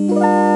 Música